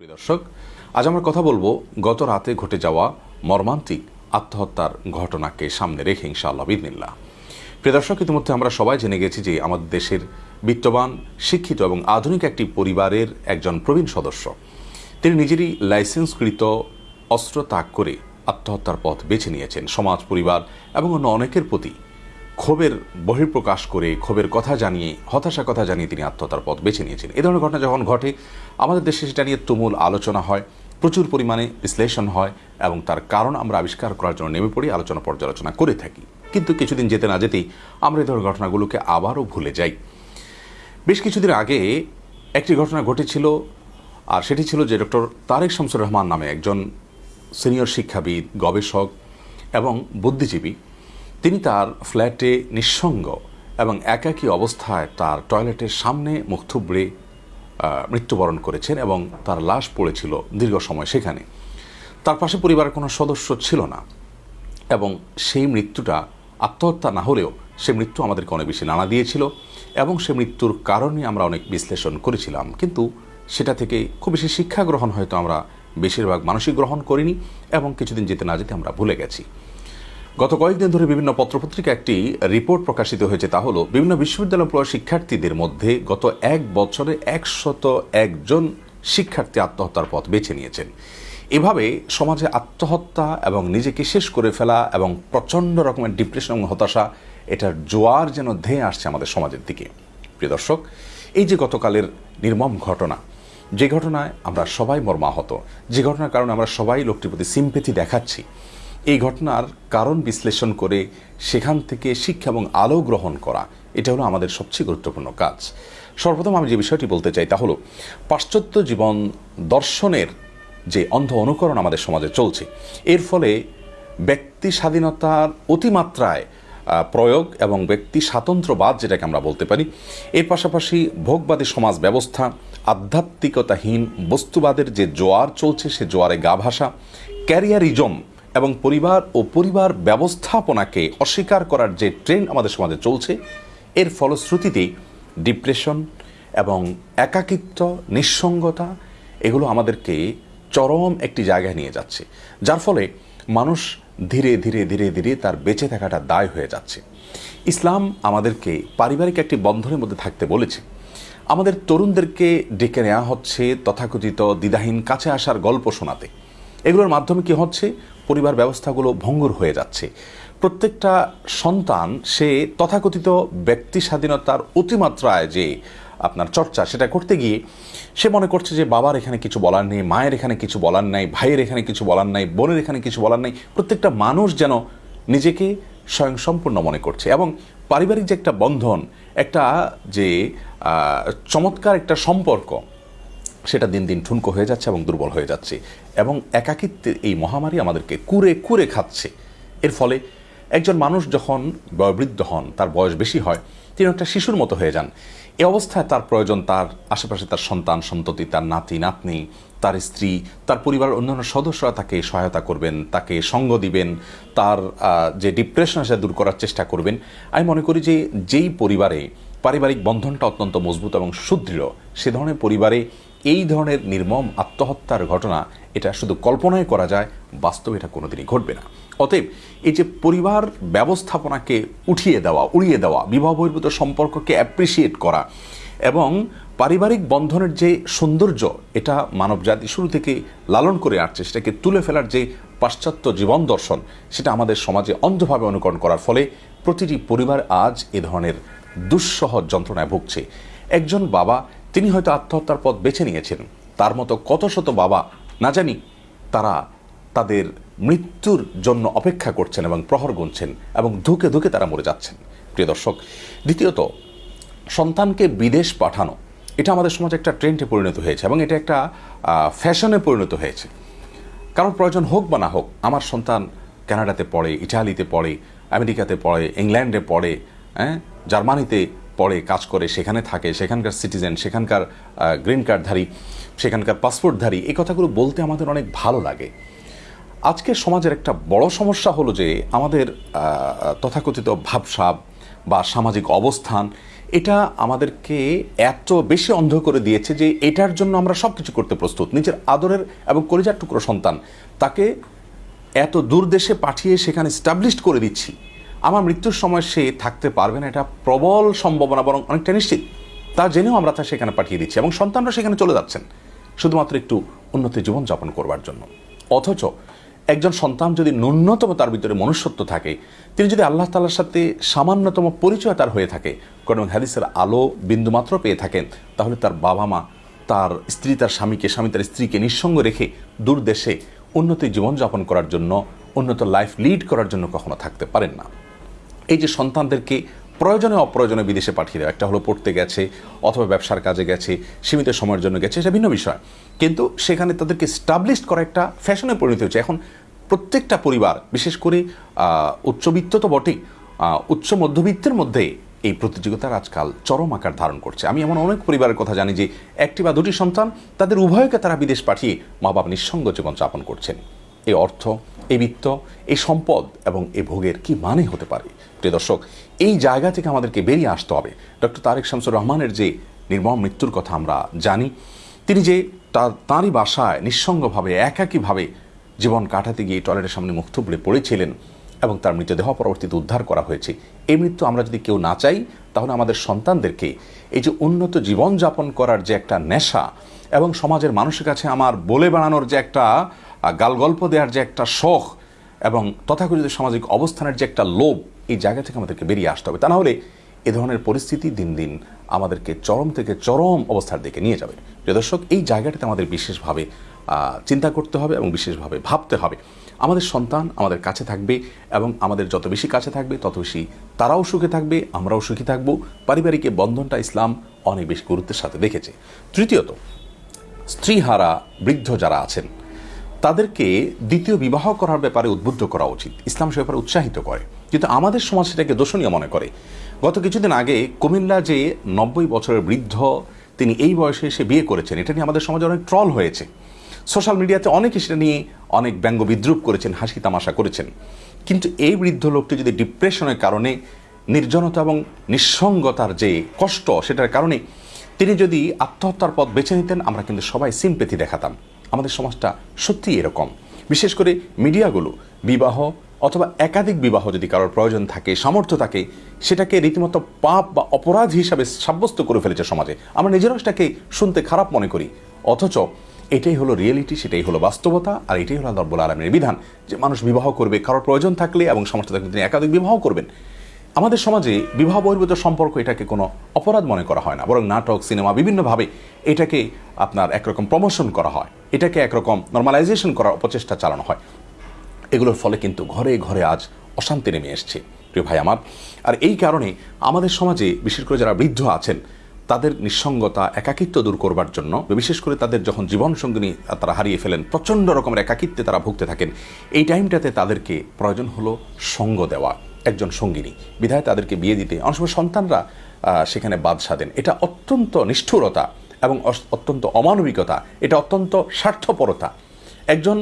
প্রিয় দর্শক, আজ আমরা কথা বলব গত রাতে ঘটে যাওয়া মর্মান্তিক আত্মহত্যার ঘটনাকে সামনে রেখে ইনশাআল্লাহ বিদিনিল্লাহ প্রিয় দর্শক, ইতিমধ্যে আমরা সবাই জেনে গেছি যে আমাদের দেশের বিত্তবান, শিক্ষিত এবং আধুনিক একটি পরিবারের একজন প্রবীণ সদস্য। তিনি নিজেরই লাইসেন্সকৃত অস্ত্র ত্যাগ করে আত্মহত্যার পথ বেছে নিয়েছেন। সমাজ, পরিবার এবং অন্য অনেকের প্রতি ক্ষোভের বহিঃপ্রকাশ করে, ক্ষোভের কথা জানিয়ে হতাশা কথা জানিয়ে তিনি আত্মহত্যার পথ বেছে নিয়েছেন এ ধরনের ঘটনা যখন ঘটে, আমাদের দেশে সেটা নিয়ে তুমুল আলোচনা হয়, প্রচুর পরিমাণে বিশ্লেষণ হয় এবং তার কারণ আমরা আবিষ্কার করার জন্য নেমে পড়ি, আলোচনা পর্যালোচনা করে থাকি। কিন্তু কিছুদিন যেতে না যেতেই আমরা এই ধরনের ঘটনাগুলোকে আবারও ভুলে যাই। বেশ কিছুদিন আগে একটি ঘটনা ঘটেছিল, আর সেটি ছিল যে ডক্টর তারেক শামসুর রহমান নামে একজন সিনিয়র শিক্ষাবিদ, গবেষক এবং বুদ্ধিজীবী তিনি তার ফ্ল্যাটে নিঃসঙ্গ এবং একাকী অবস্থায় তার টয়লেটের সামনে মুখ থুবড়ে মৃত্যুবরণ করেছেন এবং তার লাশ পড়েছিল দীর্ঘ সময় সেখানে। তার পাশে পরিবারের কোনো সদস্য ছিল না এবং সেই মৃত্যুটা আত্মহত্যা না হলেও সে মৃত্যু আমাদেরকে অনেক বেশি নাড়া দিয়েছিল এবং সে মৃত্যুর কারণে আমরা অনেক বিশ্লেষণ করেছিলাম। কিন্তু সেটা থেকে খুব বেশি শিক্ষা গ্রহণ হয়তো আমরা বেশিরভাগ মানসিক গ্রহণ করিনি এবং কিছুদিন যেতে না যেতে আমরা ভুলে গেছি। গত কয়েকদিন ধরে বিভিন্ন পত্রপত্রিকা একটি রিপোর্ট প্রকাশিত হয়েছে। তা হলো, বিভিন্ন বিশ্ববিদ্যালয় পড়ুয়া শিক্ষার্থীদের মধ্যে গত এক বছরে একশত একজন শিক্ষার্থী আত্মহত্যার পথ বেছে নিয়েছেন। এভাবে সমাজে আত্মহত্যা এবং নিজেকে শেষ করে ফেলা এবং প্রচণ্ড রকমের ডিপ্রেশন এবং হতাশা, এটার জোয়ার যেন ধেয়ে আসছে আমাদের সমাজের দিকে। প্রিয় দর্শক, এই যে গতকালের নির্মম ঘটনা, যে ঘটনায় আমরা সবাই মর্মাহত, যে ঘটনার কারণে আমরা সবাই লোকটির প্রতি সিম্পেথি দেখাচ্ছি এই ঘটনার কারণ বিশ্লেষণ করে সেখান থেকে শিক্ষা এবং আলো গ্রহণ করা, এটা হলো আমাদের সবচেয়ে গুরুত্বপূর্ণ কাজ। সর্বপ্রথম আমি যে বিষয়টি বলতে চাই তা হলো, পাশ্চাত্য জীবন দর্শনের যে অন্ধ অনুকরণ আমাদের সমাজে চলছে, এর ফলে ব্যক্তি স্বাধীনতার অতিমাত্রায় প্রয়োগ এবং ব্যক্তি স্বাতন্ত্র্যবাদ যেটাকে আমরা বলতে পারি, এর পাশাপাশি ভোগবাদী সমাজ ব্যবস্থা, আধ্যাত্মিকতাহীন বস্তুবাদের যে জোয়ার চলছে সে জোয়ারে গা ভাসা, ক্যারিয়ারিজম এবং পরিবার ও পরিবার ব্যবস্থাপনাকে অস্বীকার করার যে ট্রেন্ড আমাদের সমাজে চলছে, এর ফলশ্রুতিতে ডিপ্রেশন এবং একাকিত্ব, নিঃসঙ্গতা এগুলো আমাদেরকে চরম একটি জায়গায় নিয়ে যাচ্ছে। যার ফলে মানুষ ধীরে ধীরে ধীরে ধীরে তার বেঁচে থাকাটা দায় হয়ে যাচ্ছে। ইসলাম আমাদেরকে পারিবারিক একটি বন্ধনের মধ্যে থাকতে বলেছে। আমাদের তরুণদেরকে ডেকে নেওয়া হচ্ছে তথাকথিত দ্বিধাহীন কাছে আসার গল্প শোনাতে। এগুলোর মাধ্যমে কি হচ্ছে? পরিবার ব্যবস্থাগুলো ভঙ্গুর হয়ে যাচ্ছে। প্রত্যেকটা সন্তান, সে তথাকথিত ব্যক্তি স্বাধীনতার অতিমাত্রায় যে আপনার চর্চা সেটা করতে গিয়ে, সে মনে করছে যে বাবার এখানে কিছু বলার নেই, মায়ের এখানে কিছু বলার নাই, ভাইয়ের এখানে কিছু বলার নাই, বোনের এখানে কিছু বলার নাই। প্রত্যেকটা মানুষ যেন নিজেকে স্বয়ংসম্পূর্ণ মনে করছে এবং পারিবারিক যে একটা বন্ধন, একটা যে চমৎকার একটা সম্পর্ক সেটা দিন দিন ঠুনকো হয়ে যাচ্ছে এবং দুর্বল হয়ে যাচ্ছে। এবং একাকিত্বের এই মহামারী আমাদেরকে কুরে কুরে খাচ্ছে। এর ফলে একজন মানুষ যখন বয়োবৃদ্ধ হন, তার বয়স বেশি হয়, তিনি একটা শিশুর মতো হয়ে যান। এ অবস্থায় তার প্রয়োজন তার আশেপাশে তার সন্তান, সন্ততি, তার নাতি, নাতনি, তার স্ত্রী, তার পরিবারের অন্যান্য সদস্যরা তাকে সহায়তা করবেন, তাকে সঙ্গ দিবেন, তার যে ডিপ্রেশন সেটা দূর করার চেষ্টা করবেন। আমি মনে করি যে যেই পরিবারে পারিবারিক বন্ধনটা অত্যন্ত মজবুত এবং সুদৃঢ়, সে ধরনের পরিবারে এই ধরনের নির্মম আত্মহত্যার ঘটনা, এটা শুধু কল্পনায় করা যায়, বাস্তবে এটা কোনোদিনই ঘটবে না। অতএব, এই যে পরিবার ব্যবস্থাপনাকে উঠিয়ে দেওয়া, উড়িয়ে দেওয়া, বিবাহ বহির্ভূত সম্পর্ককে অ্যাপ্রিসিয়েট করা এবং পারিবারিক বন্ধনের যে সৌন্দর্য, এটা মানবজাতি শুরু থেকে লালন করে আসছে, সেটাকে তুলে ফেলার যে পাশ্চাত্য জীবন দর্শন, সেটা আমাদের সমাজে অন্ধভাবে অনুকরণ করার ফলে প্রতিটি পরিবার আজ এ ধরনের দুঃসহ যন্ত্রণায় ভুগছে। একজন বাবা তিনি হয়তো আত্মহত্যার পথ বেছে নিয়েছেন। তার মতো কত শত বাবা, না জানি, তারা তাদের মৃত্যুর জন্য অপেক্ষা করছেন এবং প্রহর গুনছেন এবং ধুকে ধুকে তারা মরে যাচ্ছেন। প্রিয় দর্শক, দ্বিতীয়ত, সন্তানকে বিদেশ পাঠানো, এটা আমাদের সমাজে একটা ট্রেন্ডে পরিণত হয়েছে এবং এটা একটা ফ্যাশনে পরিণত হয়েছে। কারোর প্রয়োজন হোক বা না হোক, আমার সন্তান কানাডাতে পড়ে, ইটালিতে পড়ে, আমেরিকাতে পড়ে, ইংল্যান্ডে পড়ে হ্যাঁ জার্মানিতে পড়ে কাজ করে সেখানে থাকে, সেখানকার সিটিজেন সেখানকার গ্রিন কার্ডধারী সেখানকার পাসপোর্টধারী এই কথাগুলো বলতে আমাদের অনেক ভালো লাগে। আজকের সমাজের একটা বড় সমস্যা হলো যে আমাদের তথাকথিত ভাবসাব বা সামাজিক অবস্থান, এটা আমাদেরকে এত বেশি অন্ধ করে দিয়েছে যে এটার জন্য আমরা সব কিছু করতে প্রস্তুত। নিজের আদরের এবং কলিজার টুকরো সন্তান, তাকে এত দূর দেশে পাঠিয়ে সেখানে স্টাবলিশড করে দিচ্ছি। আমার মৃত্যুর সময় সে থাকতে পারবে না, এটা প্রবল সম্ভাবনা, বরং অনেকটা নিশ্চিত। তা জেনেও আমরা তা সেখানে পাঠিয়ে দিচ্ছি এবং সন্তানরা সেখানে চলে যাচ্ছেন, শুধুমাত্র একটু উন্নত জীবনযাপন করবার জন্য। অথচ একজন সন্তান যদি ন্যূনতম তার ভিতরে মনুষ্যত্ব থাকে, তিনি যদি আল্লাহ তালার সাথে সামান্যতম পরিচয় তার হয়ে থাকে কারণ হাদিসের আলো বিন্দুমাত্র পেয়ে থাকেন, তাহলে তার বাবা মা তার স্ত্রী, তার স্বামীকে, স্বামী তার স্ত্রীকে নিঃসঙ্গ রেখে দূর দেশে উন্নত জীবনযাপন করার জন্য, উন্নত লাইফ লিড করার জন্য কখনো থাকতে পারেন না। এই যে সন্তানদেরকে প্রয়োজনে অপ্রয়োজনে বিদেশে পাঠিয়ে দেওয়া, একটা হলো পড়তে গেছে অথবা ব্যবসার কাজে গেছে, সীমিত সময়ের জন্য গেছে, এটা ভিন্ন বিষয়। কিন্তু সেখানে তাদেরকে স্টাবলিশ করা একটা ফ্যাশনে পরিণত হচ্ছে এখন প্রত্যেকটা পরিবার, বিশেষ করে উচ্চবিত্ত তো বটেই উচ্চ মধ্যবিত্তের মধ্যে এই প্রতিযোগিতার আজকাল চরম আকার ধারণ করছে। আমি এমন অনেক পরিবারের কথা জানি যে একটি বা দুটি সন্তান, তাদের উভয়কে তারা বিদেশ পাঠিয়ে মা বাবা নিঃসঙ্গ জীবন যাপন করছেন। এই অর্থ এই বিত্ত এই সম্পদ এবং এ ভোগের কি মানে হতে পারে? প্রিয় দর্শক, এই জায়গা থেকে আমাদেরকে বেরিয়ে আসতে হবে। ডক্টর তারেক শামসুর রহমানের যে নির্মম মৃত্যুর কথা আমরা জানি, তিনি যে তার, তাঁরই বাসায় নিঃসঙ্গভাবে, একাকীভাবে জীবন কাটাতে গিয়ে টয়লেটের সামনে মুখ থুবড়ে পড়েছিলেন এবং তার মৃতদেহ পরবর্তীতে উদ্ধার করা হয়েছে। এই মৃত্যু আমরা যদি কেউ না চাই, তাহলে আমাদের সন্তানদেরকে এই যে উন্নত জীবনযাপন করার যে একটা নেশা এবং সমাজের মানুষের কাছে আমার বলে বেড়ানোর যে একটা গালগল্প দেওয়ার যে একটা শখ এবং তথাকথিত সামাজিক অবস্থানের যে একটা লোভ, এই জায়গা থেকে আমাদেরকে বেরিয়ে আসতে হবে। তা না হলে এ ধরনের পরিস্থিতি দিন দিন আমাদেরকে চরম থেকে চরম অবস্থার দিকে নিয়ে যাবে। প্রিয় দর্শক, এই জায়গাটাতে আমাদের বিশেষভাবে চিন্তা করতে হবে এবং বিশেষভাবে ভাবতে হবে। আমাদের সন্তান আমাদের কাছে থাকবে এবং আমাদের যত বেশি কাছে থাকবে, তত বেশি তারাও সুখে থাকবে, আমরাও সুখী থাকব। পারিবারিক বন্ধনটা ইসলাম অনেক বেশি গুরুত্বের সাথে দেখেছে। তৃতীয়ত, স্ত্রীহারা বৃদ্ধ যারা আছেন তাদেরকে দ্বিতীয় বিবাহ করার ব্যাপারে উদ্বুদ্ধ করা উচিত। ইসলাম সে ব্যাপারে উৎসাহিত করে। কিন্তু আমাদের সমাজ সেটাকে দোষণীয় মনে করে। গত কিছুদিন আগে কুমিল্লা যে নব্বই বছরের বৃদ্ধ, তিনি এই বয়সে এসে বিয়ে করেছেন, এটা নিয়ে আমাদের সমাজে অনেক ট্রল হয়েছে। সোশ্যাল মিডিয়াতে অনেকে সেটা নিয়ে অনেক ব্যঙ্গ বিদ্রুপ করেছেন, হাসি তামাশা করেছেন। কিন্তু এই বৃদ্ধ লোকটি যদি ডিপ্রেশনের কারণে, নির্জনতা এবং নিঃসঙ্গতার যে কষ্ট, সেটার কারণে তিনি যদি আত্মহত্যার পথ বেছে নিতেন, আমরা কিন্তু সবাই সিম্পেথি দেখাতাম। আমাদের সমাজটা সত্যিই এরকম। বিশেষ করে মিডিয়াগুলো, বিবাহ অথবা একাধিক বিবাহ যদি কারোর প্রয়োজন থাকে, সামর্থ্য থাকে, সেটাকে রীতিমতো পাপ বা অপরাধ হিসাবে সাব্যস্ত করে ফেলেছে সমাজে। আমরা নিজেরাও সেটাকে শুনতে খারাপ মনে করি। অথচ এটাই হলো রিয়েলিটি সেটাই হলো বাস্তবতা, আর এটাই হলো রব্বুল আলমের বিধান। যে মানুষ বিবাহ করবে, কারোর প্রয়োজন থাকলে এবং সামর্থ্য থাকলে তিনি একাধিক বিবাহ করবেন। আমাদের সমাজে বিবাহ বহির্ভূত সম্পর্ক এটাকে কোনো অপরাধ মনে করা হয় না, বরং নাটক, সিনেমা বিভিন্নভাবে এটাকে আপনার একরকম প্রমোশন করা হয়, এটাকে একরকম নর্মালাইজেশন করার অপচেষ্টা চালানো হয়। এগুলোর ফলে কিন্তু ঘরে ঘরে আজ অশান্তি নেমে এসছে, প্রিয় ভাই আমার। আর এই কারণে আমাদের সমাজে, বিশেষ করে যারা বৃদ্ধ আছেন, তাদের নিঃসঙ্গতা, একাকিত্ব দূর করবার জন্য, বিশেষ করে তাদের যখন জীবন সঙ্গিনী তারা হারিয়ে ফেলেন, প্রচণ্ড রকমের একাকিত্বে তারা ভুগতে থাকেন, এই টাইমটাতে তাদেরকে প্রয়োজন হলো সঙ্গ দেওয়া। একজন সঙ্গিনী। বিধায় তাদেরকে বিয়ে দিতে অনেক সময় সন্তানরা সেখানে বাদ সাধেন। এটা অত্যন্ত নিষ্ঠুরতা এবং অত্যন্ত অমানবিকতা। এটা অত্যন্ত স্বার্থপরতা। একজন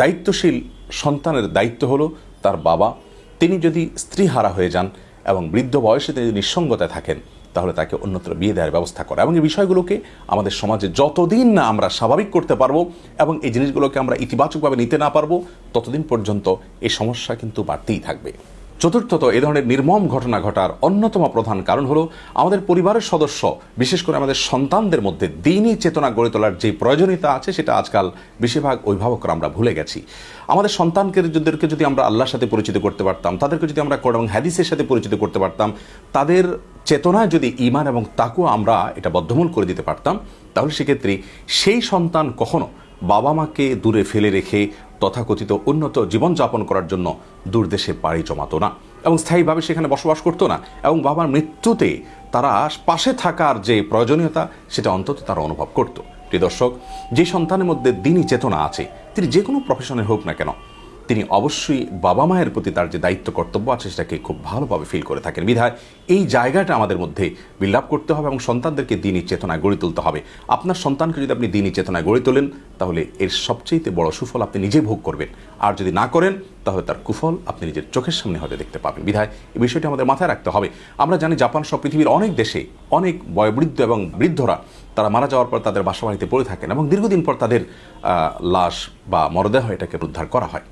দায়িত্বশীল সন্তানের দায়িত্ব হলো তার বাবা। তিনি যদি স্ত্রী হারা হয়ে যান এবং বৃদ্ধ বয়সে তিনি নিঃসঙ্গতায় থাকেন, তাহলে তাকে অন্যত্র বিয়ে দেওয়ার ব্যবস্থা করা। এবং এই বিষয়গুলোকে আমাদের সমাজে যতদিন না আমরা স্বাভাবিক করতে পারব এবং এই জিনিসগুলোকে আমরা ইতিবাচকভাবে নিতে না পারব, ততদিন পর্যন্ত এই সমস্যা কিন্তু বাড়তেই থাকবে। চতুর্থত এ ধরনের নির্মম ঘটনা ঘটার অন্যতম প্রধান কারণ হলো আমাদের পরিবারের সদস্য, বিশেষ করে আমাদের সন্তানদের মধ্যে দিনই চেতনা গড়ে তোলার যে প্রয়োজনীয়তা আছে সেটা আজকাল বেশিরভাগ অভিভাবকরা আমরা ভুলে গেছি। আমাদের সন্তানকে যাদেরকে যদি আমরা আল্লাহর সাথে পরিচিত করতে পারতাম, তাদেরকে যদি আমরা কোরআন হাদিসের সাথে পরিচিত করতে পারতাম, তাদের চেতনায় যদি ইমান এবং তাকেও আমরা এটা বদ্ধমূল করে দিতে পারতাম, তাহলে সেক্ষেত্রে সেই সন্তান কখনো বাবা মাকে দূরে ফেলে রেখে তথাকথিত উন্নত জীবনযাপন করার জন্য দূরদেশে পাড়ি জমাতো না এবং স্থায়ীভাবে সেখানে বসবাস করতো না এবং বাবার মৃত্যুতে তারা পাশে থাকার যে প্রয়োজনীয়তা, সেটা অন্তত তারা অনুভব করত। প্রিয় দর্শক, যে সন্তানের মধ্যে দিনই চেতনা আছে, তিনি যে কোনো প্রফেশনে হোক না কেন তিনি অবশ্যই বাবা মায়ের প্রতি তার যে দায়িত্ব, কর্তব্য আছে, সেটাকে খুব ভালোভাবে ফিল করে থাকেন। বিধায় এই জায়গাটা আমাদের মধ্যে বিল্ড আপ করতে হবে এবং সন্তানদেরকে দিনই চেতনায় গড়ে তুলতে হবে। আপনার সন্তানকে যদি আপনি দিনই চেতনায় গড়ে তোলেন, তাহলে এর সবচেয়ে বড় সুফল আপনি নিজে ভোগ করবেন। আর যদি না করেন, তাহলে তার কুফল আপনি নিজের চোখের সামনে হয়তো দেখতে পাবেন। বিধায় এই বিষয়টি আমাদের মাথায় রাখতে হবে। আমরা জানি জাপান সব পৃথিবীর অনেক দেশে অনেক বয়োবৃদ্ধ এবং বৃদ্ধরা তারা মারা যাওয়ার পর তাদের বাসাবাড়িতে পড়ে থাকেন এবং দীর্ঘদিন পর তাদের লাশ বা মরদেহ এটাকে উদ্ধার করা হয়।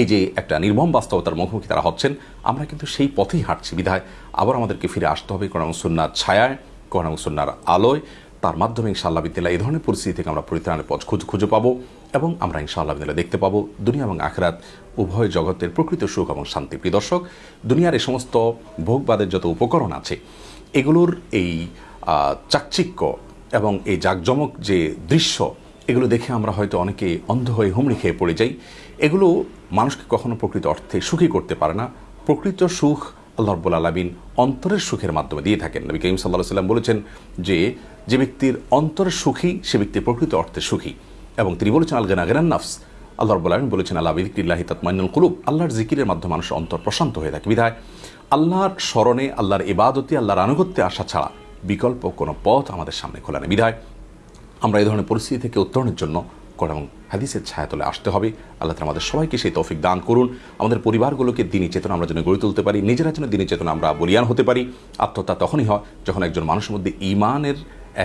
এই যে একটা নির্মম বাস্তবতার মুখোমুখি তারা হচ্ছেন, আমরা কিন্তু সেই পথেই হাঁটছি। বিধায় আবার আমাদেরকে ফিরে আসতে হবে কোরআন সুন্নার ছায়ায়, কোরআন সুন্নার আলোয়। তার মাধ্যমে ইনশাআল্লাহ বিদ্যালয় এই ধরনের পরিস্থিতি থেকে আমরা পরিত্রাণের পথ খুঁজে খুঁজে পাবো এবং আমরা ইনশাআল্লাহ বিদ্যালয় দেখতে পাবো দুনিয়া এবং আখরাত উভয় জগতের প্রকৃত সুখ এবং শান্তি। প্রিয় দর্শক, দুনিয়ার এই সমস্ত ভোগবাদের যত উপকরণ আছে, এগুলোর এই চাকচিক্য এবং এই জাকজমক যে দৃশ্য, এগুলো দেখে আমরা হয়তো অনেকে অন্ধ হয়ে হুমড়ি খেয়ে পড়ে যাই। এগুলো মানুষকে কখনো প্রকৃত অর্থে সুখী করতে পারে না। প্রকৃত সুখ আল্লাহ রব্বুল আলমিন অন্তরের সুখের মাধ্যমে দিয়ে থাকেন। নবী করিম সাল্লাহ সাল্লাম বলেছেন যে যে ব্যক্তির অন্তরের সুখী, সে ব্যক্তি প্রকৃত অর্থে সুখী। এবং তিনি বলেছেন আল গেনা গেনান নাফস। আল্লাহ রব্বুল আলমিন বলেছেন আল্লাহ বিদিকিল্লাহি তাতমাইনুল কুলুব। আল্লাহর জিকিরের মাধ্যমে মানুষ অন্তর প্রশান্ত হয়ে থাকে। বিধায়, আল্লাহর স্মরণে, আল্লাহর ইবাদতে, আল্লাহর আনুগত্যে আসা ছাড়া বিকল্প কোনো পথ আমাদের সামনে খোলা নেই। বিধায়, আমরা এই ধরনের পরিস্থিতি থেকে উত্তরণের জন্য এবং হাদিসের ছায়াতলে আসতে হবে। আল্লাহ আমাদের সবাইকে সেই তৌফিক দান করুন। আমাদের পরিবারগুলোকে দিনী চেতনা আমরা যেন গড়ে তুলতে পারি। নিজেরা যেন দিনী চেতনা আমরা বলিয়ান হতে পারি। আত্মহত্যা তখনই হয় যখন একজন মানুষের মধ্যে ইমানের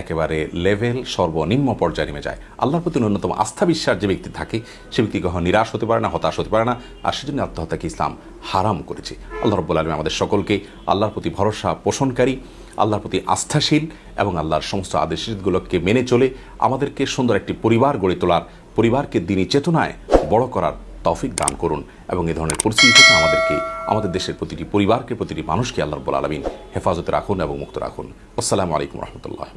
একেবারে লেভেল সর্বনিম্ন পর্যায়ে নেমে যায়। আল্লাহর প্রতি ন্যূনতম আস্থা বিশ্বাস যে ব্যক্তি থাকে, সে ব্যক্তি কখনো নিরাশ হতে পারে না, হতাশ হতে পারে না, আর সেজন্য আত্মহত্যাকে ইসলাম হারাম করেছে। আল্লাহ রব্বুল আলমী আমাদের সকলকে আল্লাহর প্রতি ভরসা পোষণকারী, আল্লাহর প্রতি আস্থাশীল এবং আল্লাহর সমস্ত আদেশগুলোকে মেনে চলে আমাদেরকে সুন্দর একটি পরিবার গড়ে তোলার, পরিবারকে দিনী চেতনায় বড় করার তৌফিক দান করুন এবং এ ধরনের পরিস্থিতি থেকে আমাদেরকে, আমাদের দেশের প্রতিটি পরিবারকে, প্রতিটি মানুষকে আল্লাহ রব্বুল আলমিন হেফাজতে রাখুন এবং মুক্ত রাখুন। আসসালামু আলাইকুম রহমতুল্লাহ